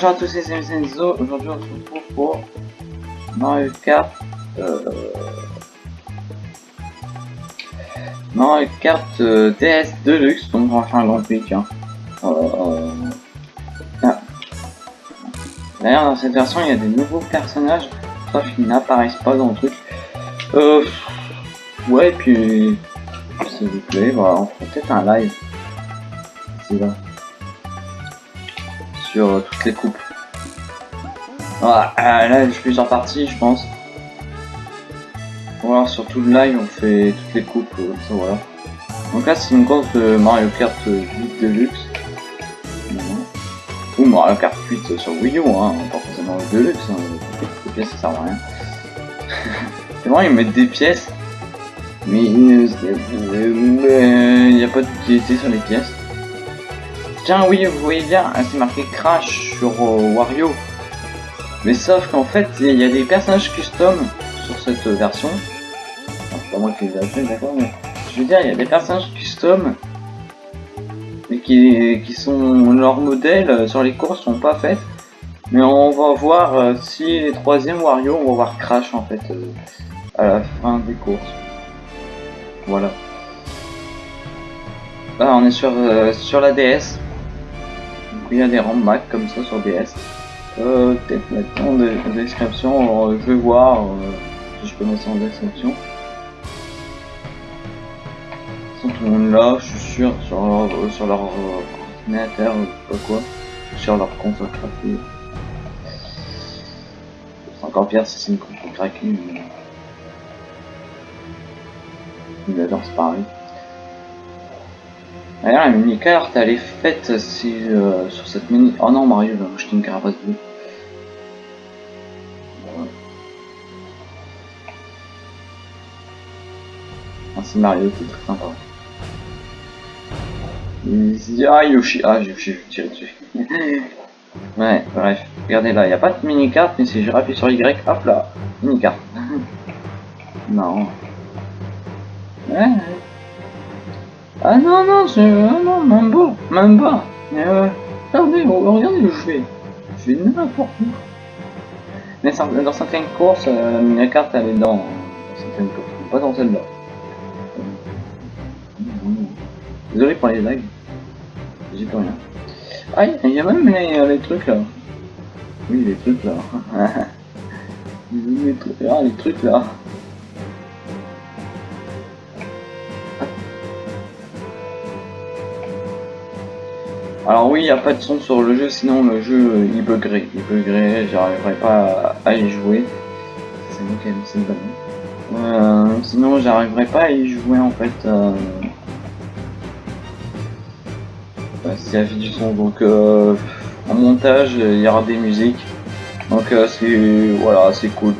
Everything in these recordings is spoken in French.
bonjour à tous, c'est Senzo. Aujourd'hui, on se retrouve pour Mario Kart. Euh... Mario Kart euh, DS Deluxe. Donc, on va faire un grand. Euh... Ah. D'ailleurs, dans cette version, il y a des nouveaux personnages, sauf qu'ils n'apparaissent pas dans le truc. Euh. Ouais, puis. S'il vous plaît, voilà, on fera peut-être un live. C'est là sur euh, toutes les coupes. Voilà, euh, là j'ai plusieurs parties je pense. Voilà, sur tout le live on fait toutes les coupes, euh, ça voilà. Donc là c'est une course de Mario Kart 8 Deluxe. Ou Mario Kart 8 sur Wii U, hein, pas forcément Deluxe, hein. les pièces ça sert à rien. c'est vrai ils mettent des pièces, mais il n'y a pas d'utilité sur les pièces. Tiens, oui, vous voyez bien, c'est marqué Crash sur euh, Wario. Mais sauf qu'en fait, il y a des personnages custom sur cette version. c'est pas moi qui les ai d'accord, mais je veux dire, il y a des personnages custom mais qui, qui sont leurs modèles sur les courses sont pas faites. Mais on va voir euh, si les troisièmes Wario, on va voir Crash en fait euh, à la fin des courses. Voilà. Là, on est sur, sur la DS il y a des Mac comme ça sur DS. Euh, peut-être mettre en description, je vais voir euh, si je peux mettre ça en description. Ils sont tout le monde là, je suis sûr, sur leur, euh, sur leur ordinateur, ou pas quoi, sur leur compte craqué. C'est encore pire si c'est une compte craquée, mais... Il adore c'est pareil. D'ailleurs, la mini carte elle est faite si, euh, sur cette mini. Oh non, Mario, j'ai acheté une carapace bleue. Ah, c'est Mario, c'est très sympa. Ah, Yoshi, ah, Yoshi, je tiré dessus. ouais, bref, regardez là, il n'y a pas de mini carte, mais si je rappuie sur Y, hop là, mini carte. non. Ouais. Ah non, non, c'est... Ah non, même pas, même pas. Euh, regardez, regardez où je vais. Je vais n'importe où. Mais dans certaines courses, euh, la carte elle est dans, certaines courses, pas dans celle-là. Désolé pour les lags. J'ai plus rien. Ah, il y a même les, euh, trucs là. Oui, les trucs là. les trucs, ah, les trucs là. Alors oui, il n'y a pas de son sur le jeu, sinon le jeu euh, il buggerait. Il buggerait, j'arriverai pas à y jouer. C'est laissé le ballon. Euh, sinon j'arriverai pas à y jouer en fait. Euh... Bah, a du son, donc euh, en montage il y aura des musiques. Donc euh, c'est voilà, c'est cool.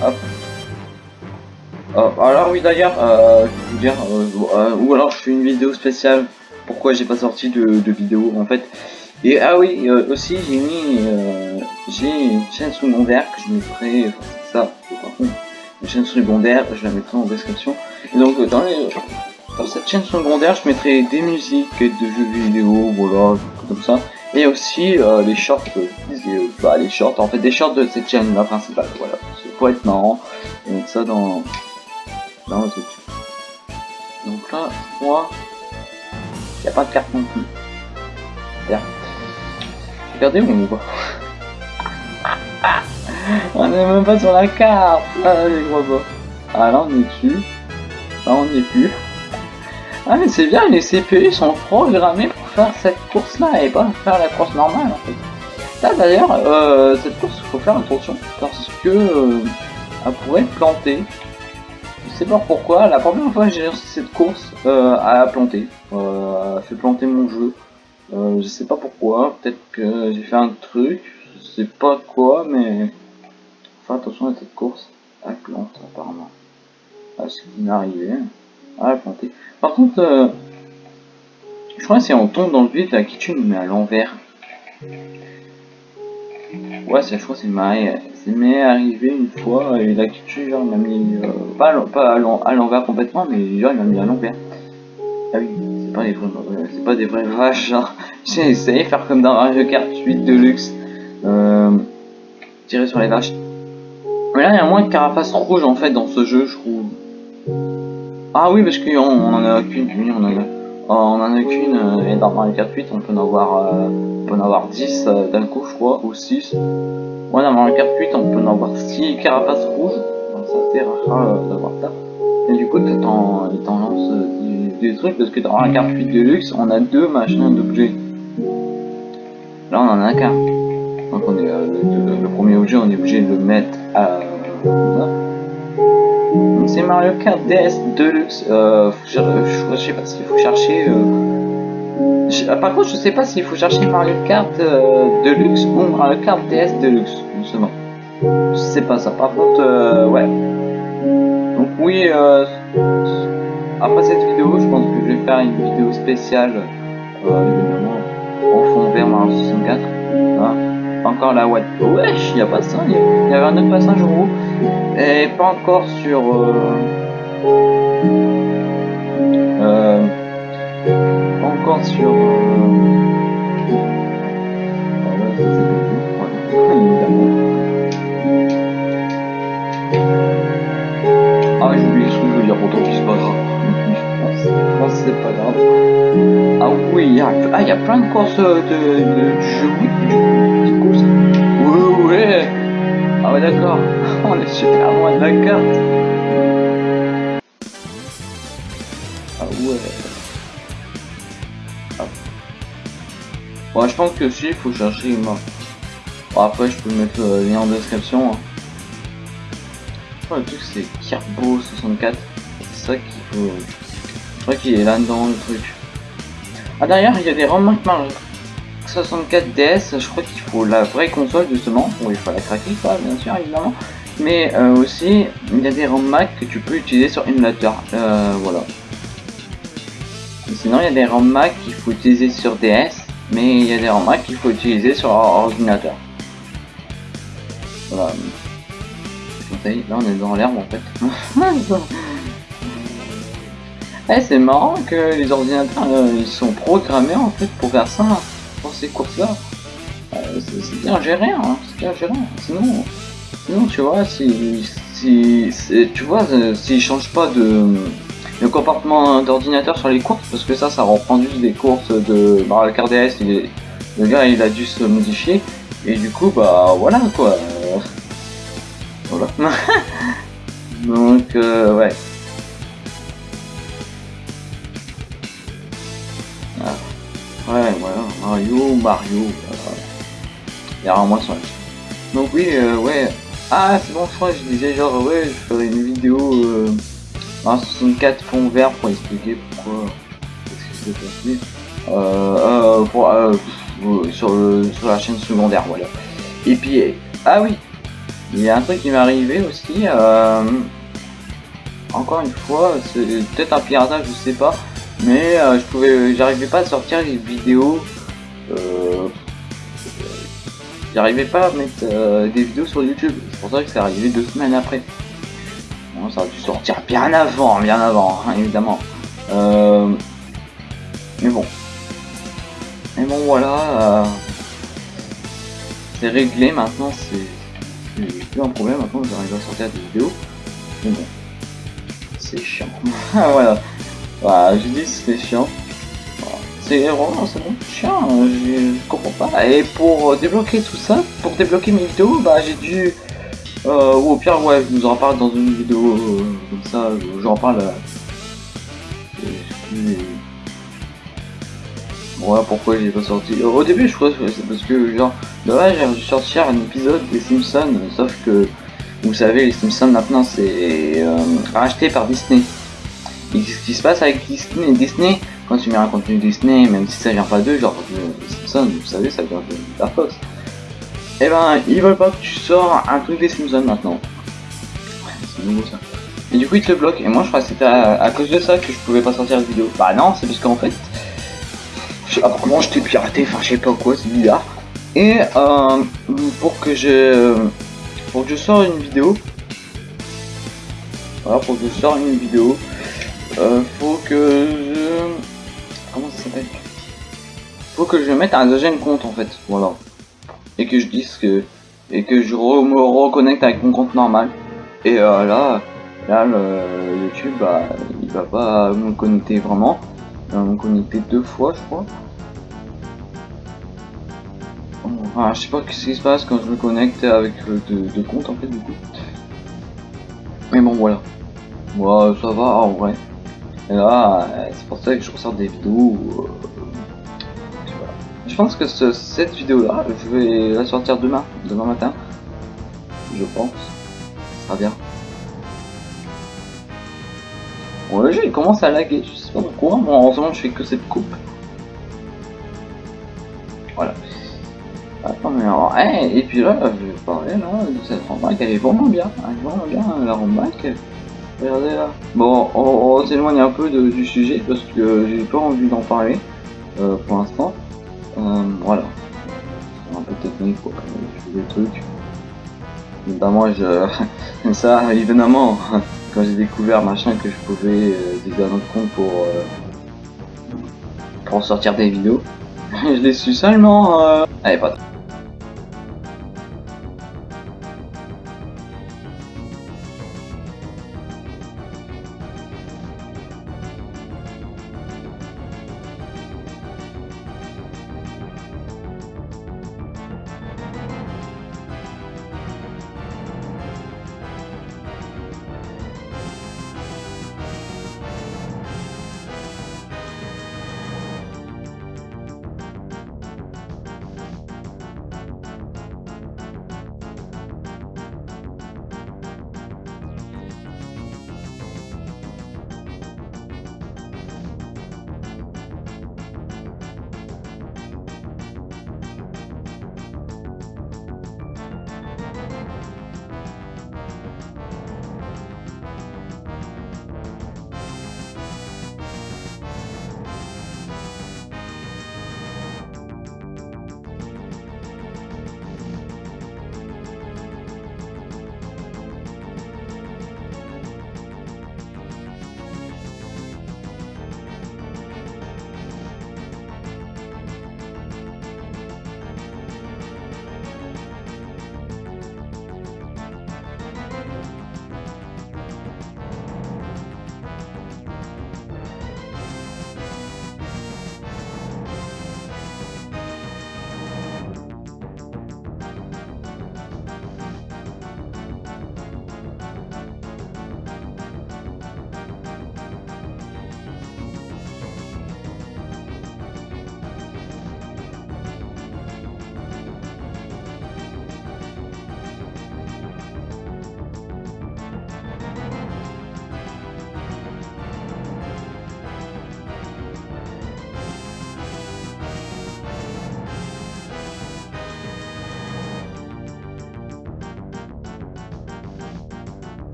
Hop. Euh, alors oui d'ailleurs, euh, je vous dire, euh, ou alors je fais une vidéo spéciale, pourquoi j'ai pas sorti de, vidéo en fait. Et ah oui, aussi j'ai mis, j'ai une chaîne secondaire que je mettrai, ça, par contre, une chaîne secondaire, je la mettrai en description. Et donc dans, les, cette chaîne secondaire, je mettrai des musiques de jeux vidéo, voilà, comme ça. Et aussi les shorts, bah, les shorts, en fait des shorts de cette chaîne là principale, voilà. Pour être marrant, et mettre ça dans, dans le truc. Donc là, moi, il n'y a pas de carte non plus. Regardez où on va. on n'est même pas sur la carte. Ah, les gros pas. Ah là, on est dessus. Là, on n'y est plus. Ah, mais c'est bien, les CPU sont programmés pour faire cette course-là et pas faire la course normale en fait. Là d'ailleurs, euh, cette course, il faut faire attention parce que euh, elle pourrait planter sais pas pourquoi, la première fois que j'ai lancé cette course, euh, a planté. Euh, a fait planter mon jeu. Euh, je sais pas pourquoi, peut-être que j'ai fait un truc, je sais pas quoi, mais... Enfin attention à cette course, elle plante apparemment. Ah, ce qui arrivé. Ah, a planté. Par contre, euh, je crois que si on tombe dans le vide, la kitchen met à l'envers. Ouais, cette fois c'est m'est arrivé une fois et la culture m'a mis euh, pas, à l'envers complètement, mais genre il m'a mis à l'envers. Ah oui, c'est pas des vrais, c'est pas des vrais vaches, genre, J'ai essayé de faire comme dans Mario Kart 8 Deluxe, euh, tirer sur les vaches. Mais là, il y a moins de carapace rouge en fait dans ce jeu, je trouve. Ah oui, parce qu'on on en a qu'une, on en a, on en a qu'une, euh, et dans Mario Kart 8, on peut en avoir, euh, on peut en avoir 10 euh, d'un coup, je crois, ou 6. Ouais, dans Mario Kart 8, on peut en avoir 6 carapaces rouges, donc c'est assez rare euh, d'avoir ça. Et du coup, t'en lance des, des, trucs, parce que dans Mario Kart 8 Deluxe, on a deux machins d'objets. Là, on en a qu'un. Donc, on est, le, le, premier objet, on est obligé de le mettre à. C'est Mario Kart DS Deluxe. Euh, je, sais pas s'il faut chercher. Euh... Je, par contre, je sais pas s'il faut chercher Mario Kart euh, Deluxe ou Mario Kart DS Deluxe, justement. Je sais pas ça. Par contre, euh, ouais. Donc oui, après cette vidéo, je pense que je vais faire une vidéo spéciale, évidemment, en fond vert Mario 64. Hein encore la Watt. Wesh, il n'y a pas ça, il y avait un autre passage en haut. Et pas encore sur. Euh, ouais. Bon, je pense que si, il faut chercher une après, je peux mettre le lien en description. Hein. truc, c'est Kirbo 64. C'est ça qu'il faut. Je crois qu'il est là-dedans, le truc. Ah d'ailleurs il y a des remarques Mario 64 DS, je crois qu'il faut la vraie console justement, bon il faut la craquer quoi bien sûr évidemment, mais euh, aussi il y a des ROM Mac que tu peux utiliser sur émulateur, euh, voilà. Sinon il y a des ROM Mac qu'il faut utiliser sur DS, mais il y a des ROM Mac qu'il faut utiliser sur ordinateur. Voilà. Là on est dans l'herbe en fait. Eh, c'est marrant que les ordinateurs euh, ils sont programmés en fait pour faire ça, pour ces courses-là. Euh, c'est bien géré, hein, c'est bien géré. Sinon, sinon tu vois, si, si, tu vois, euh, s'ils changent pas de le comportement d'ordinateur sur les courses, parce que ça, ça reprend juste des courses de Mario Kart DS, il le gars il a dû se modifier, et du coup, bah voilà quoi. Voilà. Donc, ouais. Ouais, voilà, Mario, Mario, il y a un mois sur Donc oui, euh, ouais. Ah, c'est bon, je crois que je disais genre, ouais, je ferai une vidéo euh, en 64 fond vert pour expliquer pourquoi, s'est passé. Euh, euh, pour, euh, sur, le, sur la chaîne secondaire, voilà. Et puis, ah oui, il y a un truc qui m'est arrivé aussi, encore une fois, c'est peut-être un piratage, je sais pas, mais je pouvais j'arrivais pas à sortir les vidéos euh, j'arrivais pas à mettre des vidéos sur YouTube c'est pour ça que c'est arrivé deux semaines après ça a dû sortir bien avant bien avant hein, évidemment. Euh, mais bon. Mais bon voilà euh, c'est réglé maintenant c'est plus un problème maintenant j'arrive à sortir des vidéos. Mais bon c'est chiant. Voilà. J'ai dit c'était chiant. C'est vraiment c'est chiant, je, comprends pas. Et pour débloquer tout ça, pour débloquer mes vidéos, bah j'ai dû... Euh, ou au pire, ouais, je vous en parle dans une vidéo euh, comme ça, j'en parle... Euh, voilà pourquoi j'ai pas sorti. Au début, je crois que c'est parce que, genre, là, j'ai dû sortir un épisode des Simpsons, sauf que, vous savez, les Simpsons maintenant, c'est euh, racheté par Disney. Et ce qui se passe avec Disney, Disney, quand tu mets un contenu Disney, même si ça vient pas d'eux, genre Simpsons, vous savez, ça vient de la Fox. Eh ben, ils veulent pas que tu sors un truc des Simpsons maintenant. c'est nouveau ça. Et du coup, ils te le bloquent. Et moi, je crois que c'était à, cause de ça que je pouvais pas sortir de vidéo. Bah non, c'est parce qu'en fait, je t'ai piraté, enfin, je sais pas quoi, c'est bizarre. Et euh, pour que je, pour que je sors une vidéo, voilà, pour que je sors une vidéo, euh, faut que je... Comment ça s'appelle? Faut que je mette un deuxième compte en fait, voilà. Et que je dise que et que je me reconnecte avec mon compte normal. Et euh, là, là le YouTube, bah, il va pas me connecter vraiment. Il va me connecter deux fois, je crois. Enfin, je sais pas ce qui se passe quand je me connecte avec deux, comptes en fait du coup. Mais bon voilà. Moi ça va en vrai. Et là, c'est pour ça que je ressors des vidéos. Euh, je pense que cette vidéo là, je vais la sortir demain, demain matin. Je pense. Ça sera bien. Bon, le jeu il commence à laguer, je sais pas pourquoi. Moi en ce moment je fais que cette coupe. Voilà. Attends, mais alors, et puis là, je vais parler là de cette rembaque, elle est vraiment bien. Elle est vraiment bien la rembaque. Regardez là. Bon, on, s'éloigne un peu du sujet parce que j'ai pas envie d'en parler euh, pour l'instant. Euh, voilà. Un peu technique pour des trucs. Notamment, je... ça, évidemment, quand j'ai découvert machin que je pouvais euh, un autre compte pour, euh, pour sortir des vidéos, je l'ai su seulement... Euh... Allez, pas